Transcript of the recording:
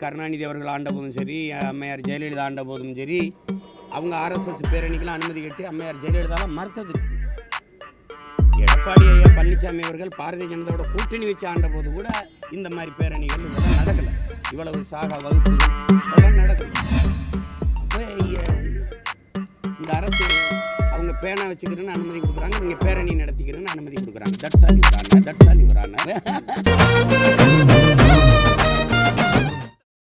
கருணாநிதி அவர்கள் ஆண்ட போதும் சரி அம்மையார் ஜெயலலிதா ஆண்ட போதும் சரி அவங்க ஆர்எஸ்எஸ் பேரணிக்கெல்லாம் அனுமதி கேட்டு அம்மையார் ஜெயலலிதாலாம் மறுத்தது. எடப்பாடி ஐயா பழனிசாமி அவர்கள் பாரதிய ஜனதாவோட கூட்டணி வச்சு ஆண்ட போது கூட இந்த மாதிரி பேரணிகள் இதெல்லாம் நடக்கலை. இவ்வளவு சாக வகுப்பு இதெல்லாம் நடக்கல. இந்த அரசு அவங்க பேனா வச்சுக்கிறேன்னு அனுமதி கொடுக்குறாங்க நீங்கள் பேரணி நடத்திக்கிறேன்னு அனுமதி கொடுக்குறாங்க. தட்சாலி வரான தட்சாலி வரான